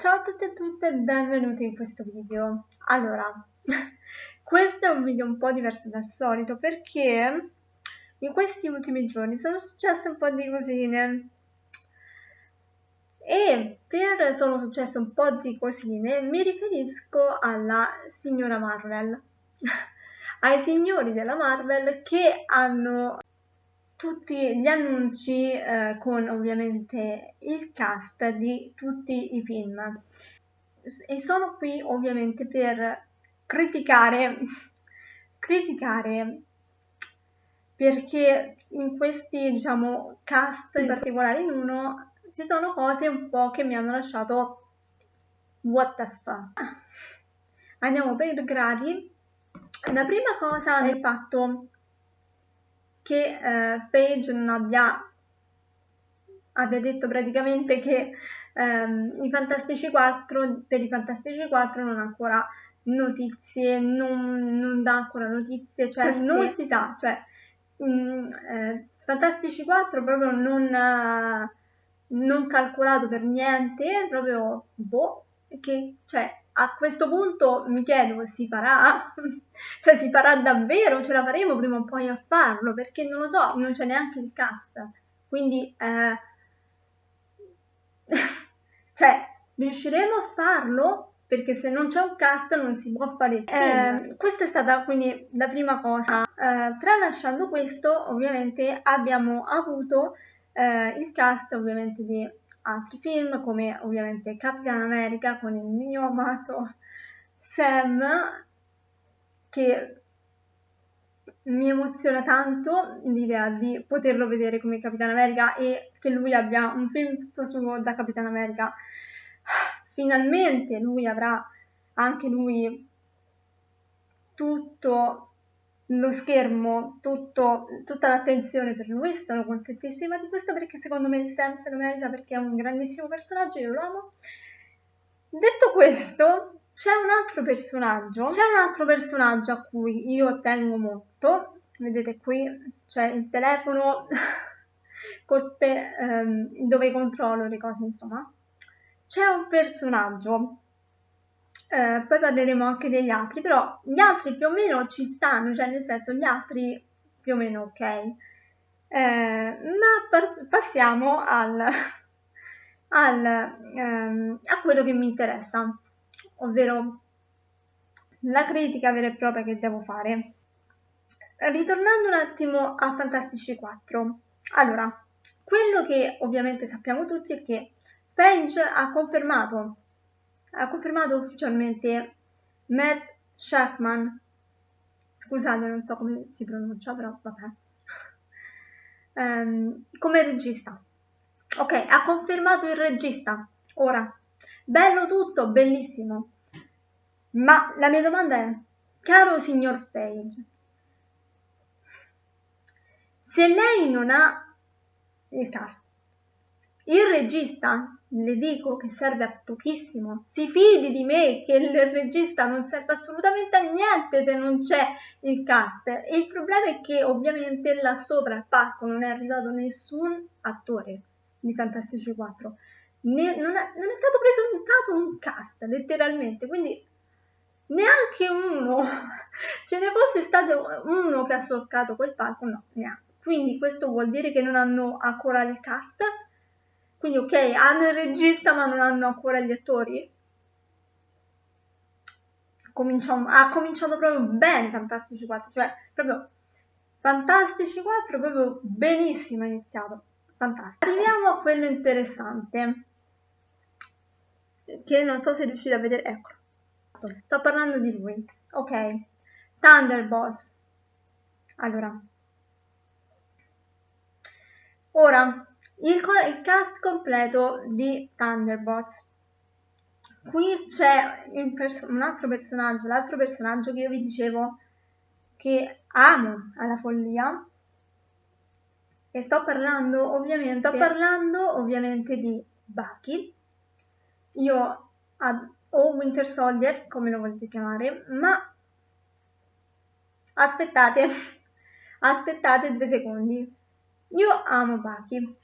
Ciao a tutti e tutte e benvenuti in questo video. Allora, questo è un video un po' diverso dal solito perché in questi ultimi giorni sono successe un po' di cosine e per sono successe un po' di cosine mi riferisco alla signora Marvel, ai signori della Marvel che hanno tutti gli annunci eh, con ovviamente il cast di tutti i film. E sono qui ovviamente per criticare criticare perché in questi diciamo cast in particolare in uno ci sono cose un po' che mi hanno lasciato what the fuck. Andiamo per gradi. La prima cosa è il fatto che eh, Page non abbia, abbia detto praticamente che ehm, i Fantastici 4, per i Fantastici 4 non ha ancora notizie, non, non dà ancora notizie, cioè Perché? non si sa, cioè mh, mm, eh, Fantastici 4 proprio non, non calcolato per niente, proprio boh, che, cioè a questo punto mi chiedo, si farà? cioè si farà davvero? Ce la faremo prima o poi a farlo? Perché non lo so, non c'è neanche il cast. Quindi, eh... cioè, riusciremo a farlo? Perché se non c'è un cast non si può fare. Eh, questa è stata quindi la prima cosa. Eh, tralasciando questo, ovviamente abbiamo avuto eh, il cast ovviamente di altri film come ovviamente Capitan America con il mio amato Sam che mi emoziona tanto l'idea di poterlo vedere come Capitan America e che lui abbia un film tutto suo da Capitan America. Finalmente lui avrà anche lui tutto lo schermo, tutto, tutta l'attenzione per lui, sono contentissima di questo perché secondo me Sam se lo merita perché è un grandissimo personaggio, io lo amo. Detto questo, c'è un altro personaggio, c'è un altro personaggio a cui io tengo molto, vedete qui c'è il telefono te, ehm, dove controllo le cose, insomma. C'è un personaggio eh, poi parleremo anche degli altri, però gli altri più o meno ci stanno, cioè nel senso gli altri più o meno ok. Eh, ma passiamo al, al, ehm, a quello che mi interessa, ovvero la critica vera e propria che devo fare. Ritornando un attimo a Fantastici 4, allora, quello che ovviamente sappiamo tutti è che Page ha confermato ha confermato ufficialmente Matt Shackman, scusate non so come si pronuncia però vabbè, um, come regista. Ok, ha confermato il regista, ora, bello tutto, bellissimo, ma la mia domanda è, caro signor Page, se lei non ha il cast, il regista le dico che serve a pochissimo. Si fidi di me che il regista non serve assolutamente a niente se non c'è il cast. E il problema è che ovviamente là sopra al palco non è arrivato nessun attore di Fantastici 4. Ne, non, è, non, è, stato presentato un cast, letteralmente, quindi neanche uno. Ce ne fosse stato uno che ha solcato quel palco, no, neanche. Quindi questo vuol dire che non hanno ancora il cast quindi ok, hanno il regista ma non hanno ancora gli attori. Cominciamo, ha cominciato proprio bene Fantastici 4, cioè proprio Fantastici 4 proprio benissimo iniziato. Fantastico. Arriviamo a quello interessante che non so se riuscite a vedere, ecco. Sto parlando di lui. Ok. Thunderbolts. Allora. Ora il, il cast completo di Thunderbots. Qui c'è un altro personaggio, l'altro personaggio che io vi dicevo che amo alla follia e sto parlando ovviamente, sto parlando ovviamente di Bucky. Io o Winter Soldier, come lo volete chiamare, ma aspettate, aspettate due secondi. Io amo Bucky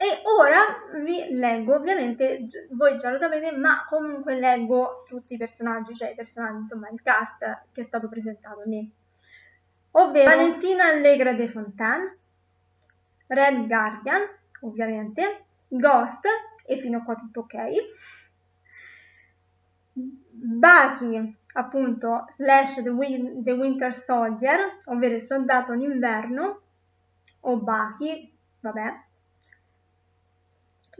E ora vi leggo, ovviamente voi già lo sapete, ma comunque leggo tutti i personaggi, cioè i personaggi, insomma il cast che è stato presentato lì. Ovvero Valentina Allegra de Fontaine, Red Guardian, ovviamente, Ghost, e fino a qua tutto ok. Bucky, appunto, slash The, Win The Winter Soldier, ovvero il soldato d'inverno, o Bucky, vabbè.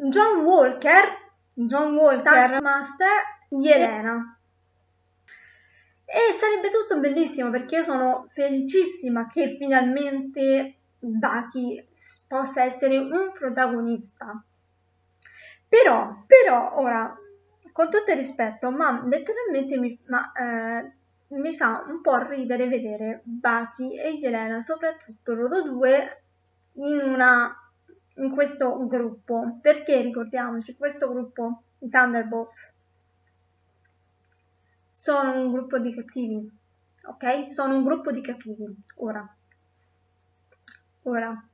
John Walker, John Walker, Master, Yelena. E sarebbe tutto bellissimo perché io sono felicissima che finalmente Bucky possa essere un protagonista. Però, però, ora, con tutto il rispetto, ma letteralmente mi, ma, eh, mi fa un po' ridere vedere Bucky e Yelena, soprattutto loro due, in, una, in questo gruppo. Perché ricordiamoci, questo gruppo, i Thunderbolts, sono un gruppo di cattivi, ok? Sono un gruppo di cattivi, ora. Ora.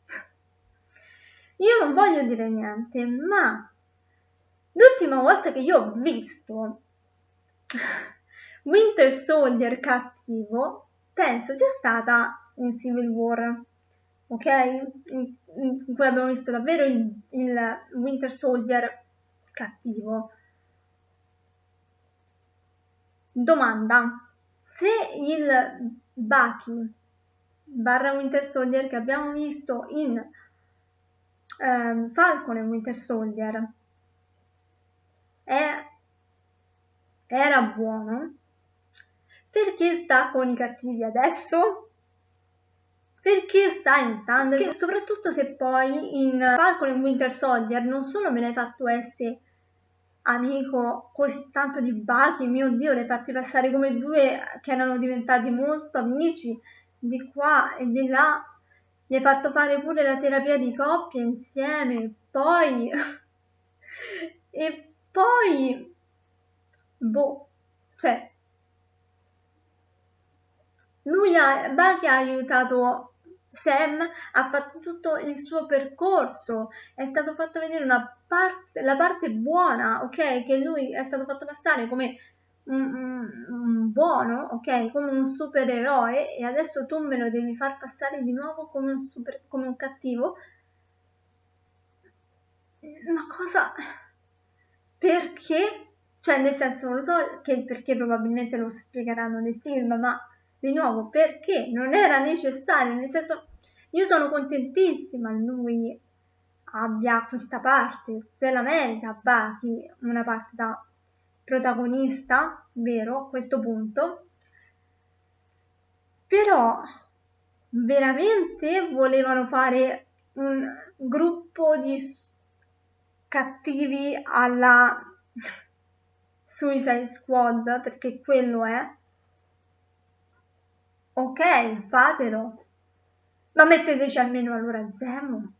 Io non voglio dire niente, ma L'ultima volta che io ho visto Winter Soldier cattivo, penso sia stata in Civil War, ok? In, in cui abbiamo visto davvero il, il Winter Soldier cattivo. Domanda, se il Bucky barra Winter Soldier che abbiamo visto in um, Falcon e Winter Soldier è, era buono, perché sta con i cattivi adesso? Perché sta in Thunder? Perché soprattutto se poi in Falcon e Winter Soldier non solo me l'hai fatto essere amico così tanto di Bucky, mio Dio, le fatti passare come due che erano diventati molto amici di qua e di là, gli hai fatto fare pure la terapia di coppia insieme, poi... e poi, boh, cioè, lui ha, Bucky ha aiutato Sam, ha fatto tutto il suo percorso, è stato fatto vedere parte, la parte buona, ok? Che lui è stato fatto passare come un, un, un buono, ok? Come un supereroe e adesso tu me lo devi far passare di nuovo come un, super, come un cattivo. Una cosa perché, cioè nel senso non lo so che perché probabilmente lo spiegheranno nel film, ma di nuovo perché non era necessario, nel senso io sono contentissima lui abbia questa parte, se la merita Bucky una parte da protagonista, vero, a questo punto, però veramente volevano fare un gruppo di cattivi alla Suicide Squad, perché quello è. Ok, fatelo. Ma metteteci almeno allora Zemo.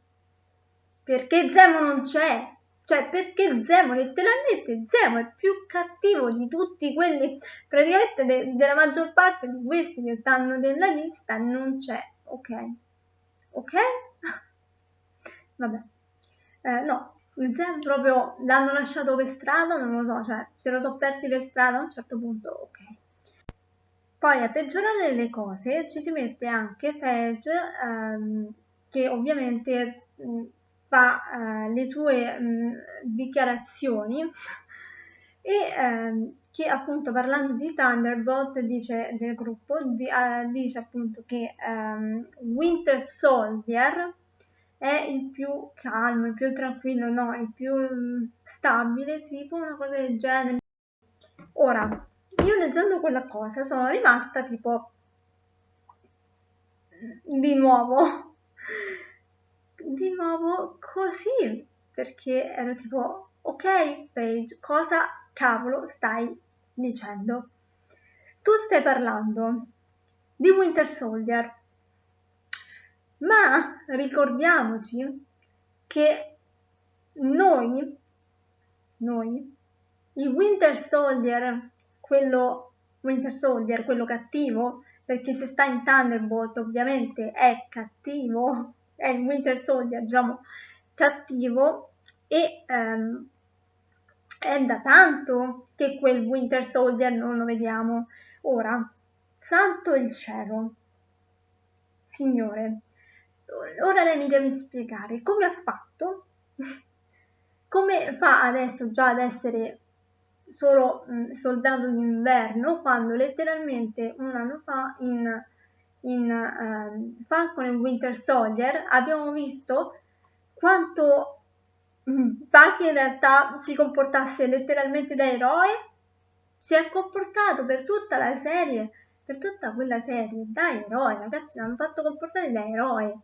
Perché Zemo non c'è. Cioè, perché Zemo, letteralmente Zemo è più cattivo di tutti quelli, praticamente de della maggior parte di questi che stanno nella lista, non c'è. Ok? Ok? Vabbè. Eh, no, Zen proprio l'hanno lasciato per strada, non lo so, cioè se lo so persi per strada a un certo punto, ok. Poi a peggiorare le cose ci si mette anche Fage, ehm, che ovviamente mh, fa eh, le sue mh, dichiarazioni e ehm, che appunto parlando di Thunderbolt dice del gruppo, di, eh, dice appunto che ehm, Winter Soldier è il più calmo, il più tranquillo, no, il più mm, stabile, tipo una cosa del genere. Ora, io leggendo quella cosa sono rimasta tipo di nuovo, di nuovo così, perché ero tipo, ok, Paige, cosa cavolo stai dicendo? Tu stai parlando di Winter Soldier, ma ricordiamoci che noi, noi, il Winter Soldier, quello Winter Soldier, quello cattivo, perché se sta in Thunderbolt ovviamente è cattivo, è il Winter Soldier, diciamo, cattivo e ehm, è da tanto che quel Winter Soldier non lo vediamo. Ora, santo il cielo, signore, ora lei mi deve spiegare come ha fatto, come fa adesso già ad essere solo mh, soldato d'inverno quando letteralmente un anno fa in, in uh, Falcon e Winter Soldier abbiamo visto quanto Bucky in realtà si comportasse letteralmente da eroe, si è comportato per tutta la serie, per tutta quella serie, da eroe, ragazzi, l'hanno fatto comportare da eroe.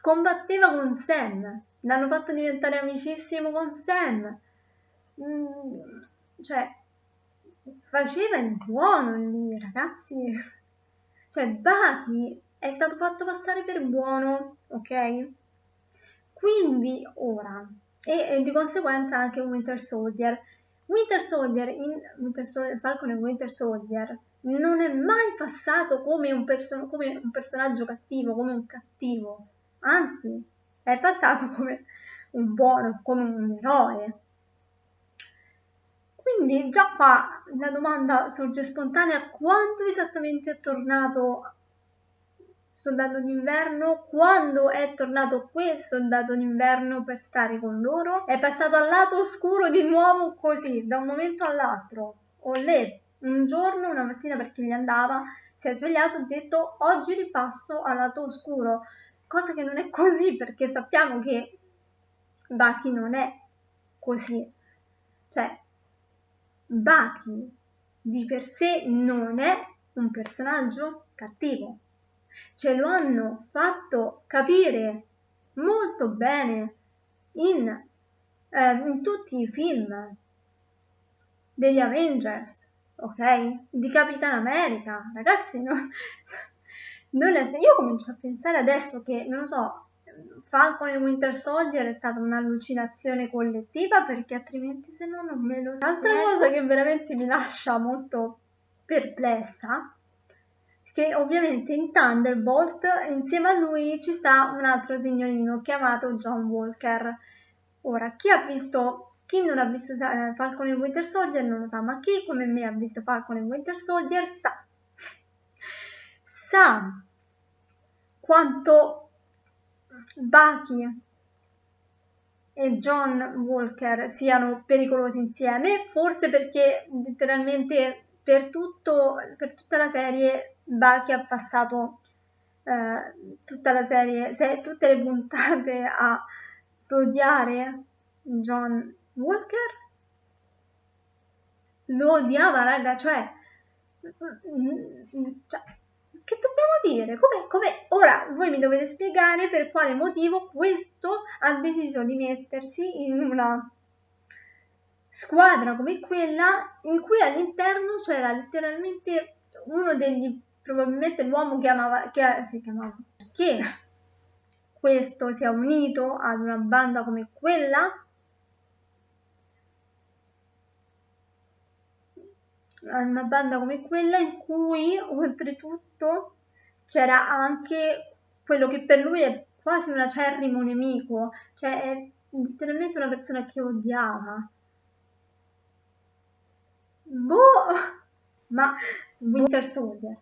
Combatteva con Sam, l'hanno fatto diventare amicissimo con Sam. Mm, cioè, faceva il buono lì, ragazzi. Cioè, Bucky è stato fatto passare per buono, ok? Quindi ora, e, e di conseguenza anche Winter Soldier. Winter Soldier in Winter Soldier, Falcon e Winter Soldier non è mai passato come un, perso- come un personaggio cattivo, come un cattivo, anzi è passato come un buono, come un eroe. Quindi già qua la domanda sorge spontanea quando esattamente è tornato soldato d'inverno, quando è tornato quel soldato d'inverno per stare con loro, è passato al lato oscuro di nuovo così, da un momento all'altro. Olè, un giorno, una mattina perché gli andava, si è svegliato e ha detto oggi ripasso al lato oscuro, cosa che non è così perché sappiamo che Bucky non è così. Cioè, Bucky di per sé non è un personaggio cattivo, ce lo hanno fatto capire molto bene in, eh, in tutti i film degli Avengers, ok? Di Capitan America, ragazzi, no? non è, io comincio a pensare adesso che, non lo so, Falcon e Winter Soldier è stata un'allucinazione collettiva perché altrimenti se no non me lo so. Altra cosa che veramente mi lascia molto perplessa che ovviamente in Thunderbolt insieme a lui ci sta un altro signorino chiamato John Walker. Ora, chi ha visto, chi non ha visto eh, Falcon e Winter Soldier non lo sa, ma chi come me ha visto Falcon e Winter Soldier sa. sa quanto Bucky e John Walker siano pericolosi insieme, forse perché letteralmente per, tutto, per tutta la serie Bucky ha passato eh, tutta la serie, se, tutte le puntate a odiare John Walker. Lo odiava, raga, cioè, cioè che dobbiamo dire? Come, come, ora voi mi dovete spiegare per quale motivo questo ha deciso di mettersi in una squadra come quella in cui all'interno c'era letteralmente uno degli probabilmente l'uomo che amava, che si chiamava, che questo si è unito ad una banda come quella, una banda come quella in cui oltretutto c'era anche quello che per lui è quasi un acerrimo nemico, cioè è letteralmente una persona che odiava. Boh, ma Winter Soldier.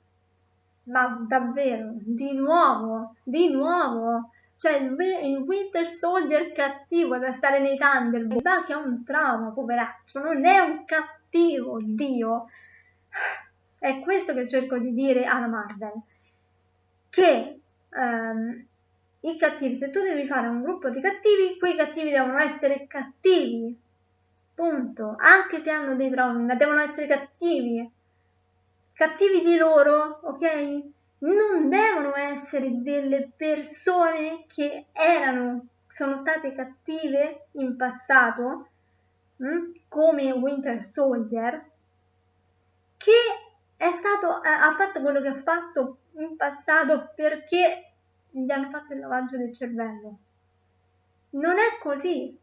Ma davvero, di nuovo, di nuovo, cioè il, il Winter Soldier cattivo da stare nei Thunderbolt, va che ha un trauma, poveraccio, non è un cattivo, Dio. È questo che cerco di dire alla Marvel, che um, i cattivi, se tu devi fare un gruppo di cattivi, quei cattivi devono essere cattivi, punto, anche se hanno dei traumi, ma devono essere cattivi, cattivi di loro, ok? Non devono essere delle persone che erano, sono state cattive in passato, mh? Hm? come Winter Soldier, che è stato, ha fatto quello che ha fatto in passato perché gli hanno fatto il lavaggio del cervello. Non è così.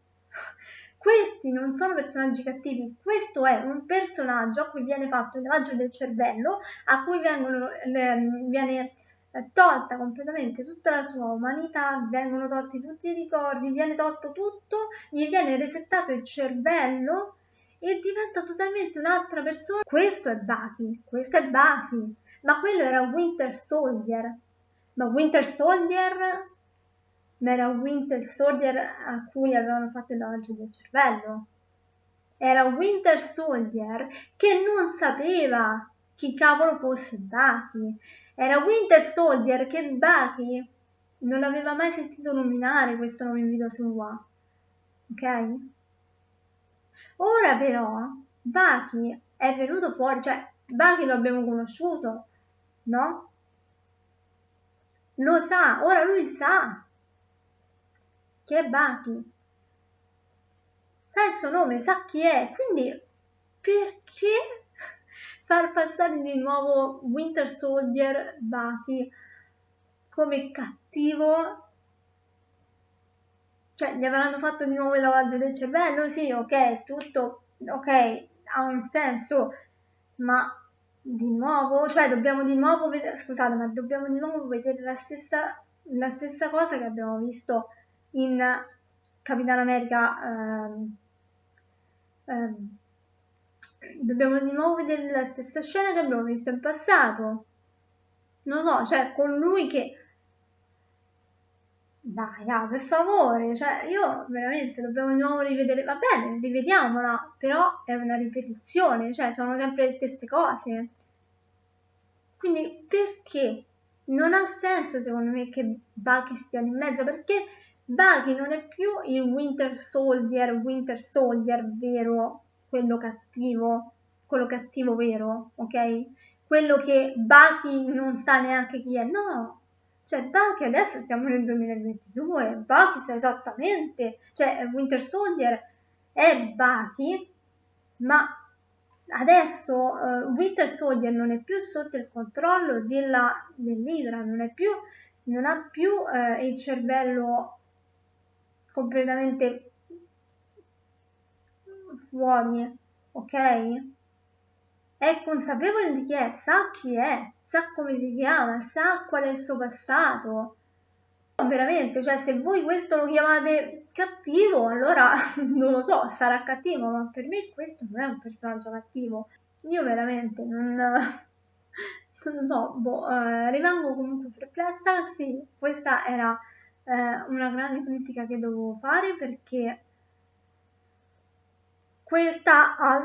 Questi non sono personaggi cattivi, questo è un personaggio a cui viene fatto il lavaggio del cervello, a cui vengono, viene, tolta completamente tutta la sua umanità, vengono tolti tutti i ricordi, viene tolto tutto, gli viene resettato il cervello e diventa totalmente un'altra persona. Questo è Bucky, questo è Bucky, ma quello era Winter Soldier. Ma Winter Soldier ma era Winter Soldier a cui avevano fatto il lavaggio del cervello. Era Winter Soldier che non sapeva chi cavolo fosse Bucky. Era Winter Soldier che Bucky non aveva mai sentito nominare questo nome in video su Wa. Ok? Ora però Bucky è venuto fuori, cioè Bucky lo abbiamo conosciuto, no? Lo sa, ora lui sa che è Bucky. Sa il suo nome, sa chi è, quindi perché far passare di nuovo Winter Soldier Bucky come cattivo? Cioè gli avranno fatto di nuovo il lavaggio del cervello? Sì ok tutto ok ha un senso ma di nuovo? Cioè dobbiamo di nuovo vedere scusate ma dobbiamo di nuovo vedere la stessa la stessa cosa che abbiamo visto in Capitan America ehm, ehm, dobbiamo di nuovo vedere la stessa scena che abbiamo visto in passato. Non so, cioè con lui che... Dai, ah, per favore, cioè io veramente dobbiamo di nuovo rivedere, va bene, rivediamola, però è una ripetizione, cioè sono sempre le stesse cose. Quindi perché? Non ha senso secondo me che Bucky stia in mezzo, perché Bucky non è più il Winter Soldier, Winter Soldier vero quello cattivo, quello cattivo vero, ok? Quello che Bucky non sa neanche chi è, no. Cioè, Bucky adesso siamo nel 2022, Bucky sa esattamente, cioè Winter Soldier è Bucky, ma adesso uh, Winter Soldier non è più sotto il controllo della, dell'Idra, non, più, non ha più uh, il cervello completamente fuori, ok? È consapevole di chi è, sa chi è, sa come si chiama, sa qual è il suo passato. Veramente, cioè se voi questo lo chiamate cattivo, allora non lo so, sarà cattivo, ma per me questo non è un personaggio cattivo. Io veramente non, non so, boh, eh, rimango comunque perplessa. Sì, questa era eh, una grande critica che dovevo fare perché questa ha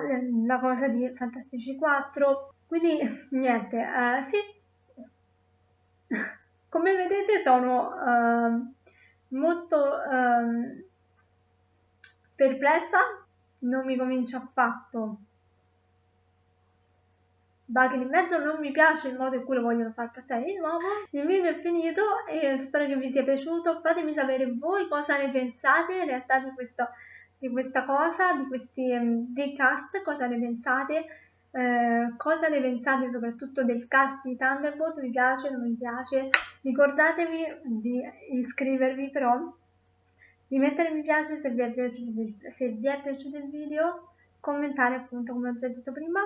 la cosa di Fantastici 4 quindi niente eh, sì. Come vedete sono eh, molto eh, perplessa. Non mi comincia affatto Buggy in mezzo non mi piace il modo in cui lo vogliono far passare di nuovo il video è finito e spero che vi sia piaciuto. Fatemi sapere voi cosa ne pensate in realtà di questo di questa cosa, di questi um, dei cast, cosa ne pensate, eh, cosa ne pensate soprattutto del cast di Thunderbolt, vi piace, non vi piace, ricordatevi di iscrivervi però, di mettere mi piace se vi è piaciuto, se vi è piaciuto il video, commentare appunto come ho già detto prima